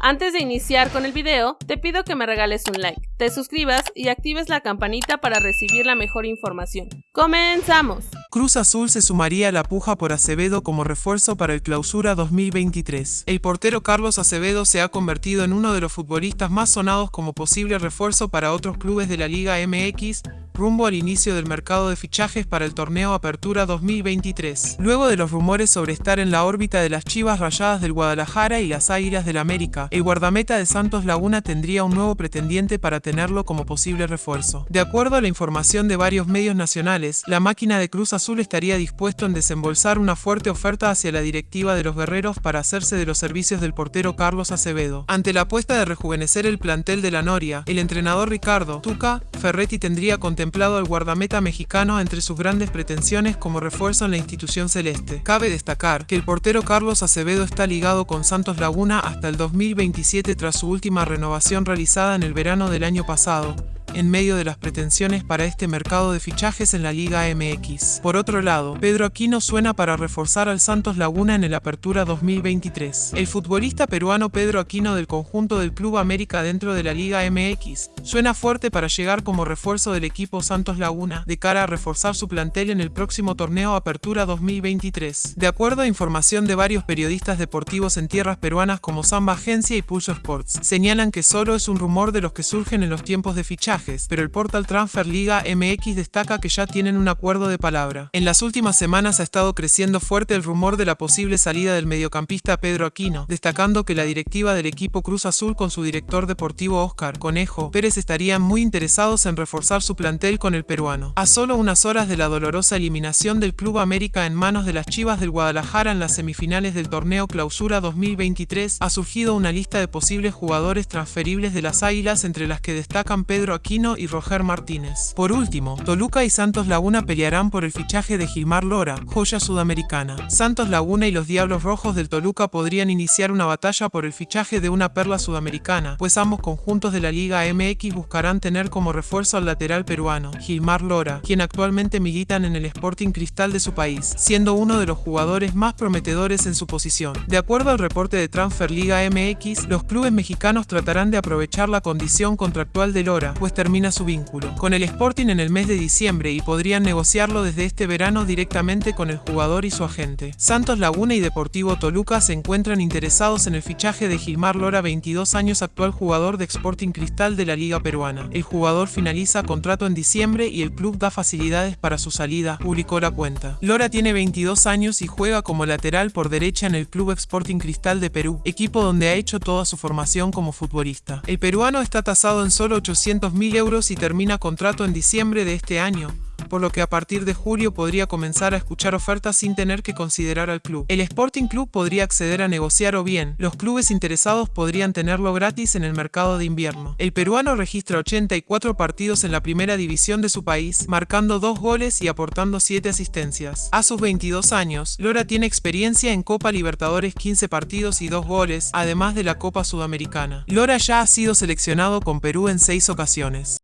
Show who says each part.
Speaker 1: Antes de iniciar con el video, te pido que me regales un like, te suscribas y actives la campanita para recibir la mejor información. ¡Comenzamos!
Speaker 2: Cruz Azul se sumaría a la puja por Acevedo como refuerzo para el Clausura 2023. El portero Carlos Acevedo se ha convertido en uno de los futbolistas más sonados como posible refuerzo para otros clubes de la Liga MX, rumbo al inicio del mercado de fichajes para el torneo Apertura 2023. Luego de los rumores sobre estar en la órbita de las Chivas Rayadas del Guadalajara y las Águilas del América, el guardameta de Santos Laguna tendría un nuevo pretendiente para tenerlo como posible refuerzo. De acuerdo a la información de varios medios nacionales, la máquina de Cruz Azul estaría dispuesto en desembolsar una fuerte oferta hacia la directiva de los guerreros para hacerse de los servicios del portero Carlos Acevedo. Ante la apuesta de rejuvenecer el plantel de la Noria, el entrenador Ricardo Tuca Ferretti tendría contemplado al guardameta mexicano entre sus grandes pretensiones como refuerzo en la institución celeste. Cabe destacar que el portero Carlos Acevedo está ligado con Santos Laguna hasta el 2027 tras su última renovación realizada en el verano del año pasado, en medio de las pretensiones para este mercado de fichajes en la Liga MX. Por otro lado, Pedro Aquino suena para reforzar al Santos Laguna en el Apertura 2023. El futbolista peruano Pedro Aquino del conjunto del Club América dentro de la Liga MX suena fuerte para llegar como refuerzo del equipo Santos Laguna de cara a reforzar su plantel en el próximo torneo Apertura 2023. De acuerdo a información de varios periodistas deportivos en tierras peruanas como Samba Agencia y Pulso Sports, señalan que solo es un rumor de los que surgen en los tiempos de fichaje pero el portal Transfer Liga MX destaca que ya tienen un acuerdo de palabra. En las últimas semanas ha estado creciendo fuerte el rumor de la posible salida del mediocampista Pedro Aquino, destacando que la directiva del equipo Cruz Azul con su director deportivo Oscar Conejo Pérez estarían muy interesados en reforzar su plantel con el peruano. A solo unas horas de la dolorosa eliminación del Club América en manos de las Chivas del Guadalajara en las semifinales del torneo Clausura 2023, ha surgido una lista de posibles jugadores transferibles de las Águilas entre las que destacan Pedro Aquino y Roger Martínez. Por último, Toluca y Santos Laguna pelearán por el fichaje de Gilmar Lora, joya sudamericana. Santos Laguna y los Diablos Rojos del Toluca podrían iniciar una batalla por el fichaje de una perla sudamericana, pues ambos conjuntos de la Liga MX buscarán tener como refuerzo al lateral peruano, Gilmar Lora, quien actualmente militan en el Sporting Cristal de su país, siendo uno de los jugadores más prometedores en su posición. De acuerdo al reporte de Transfer Liga MX, los clubes mexicanos tratarán de aprovechar la condición contractual de Lora, pues termina su vínculo con el Sporting en el mes de diciembre y podrían negociarlo desde este verano directamente con el jugador y su agente. Santos Laguna y Deportivo Toluca se encuentran interesados en el fichaje de Gilmar Lora, 22 años actual jugador de Sporting Cristal de la Liga Peruana. El jugador finaliza contrato en diciembre y el club da facilidades para su salida, publicó la cuenta. Lora tiene 22 años y juega como lateral por derecha en el Club Sporting Cristal de Perú, equipo donde ha hecho toda su formación como futbolista. El peruano está tasado en solo 800 mil euros y termina contrato en diciembre de este año por lo que a partir de julio podría comenzar a escuchar ofertas sin tener que considerar al club. El Sporting Club podría acceder a negociar o bien, los clubes interesados podrían tenerlo gratis en el mercado de invierno. El peruano registra 84 partidos en la primera división de su país, marcando dos goles y aportando 7 asistencias. A sus 22 años, Lora tiene experiencia en Copa Libertadores 15 partidos y 2 goles, además de la Copa Sudamericana. Lora ya ha sido seleccionado con Perú en 6 ocasiones.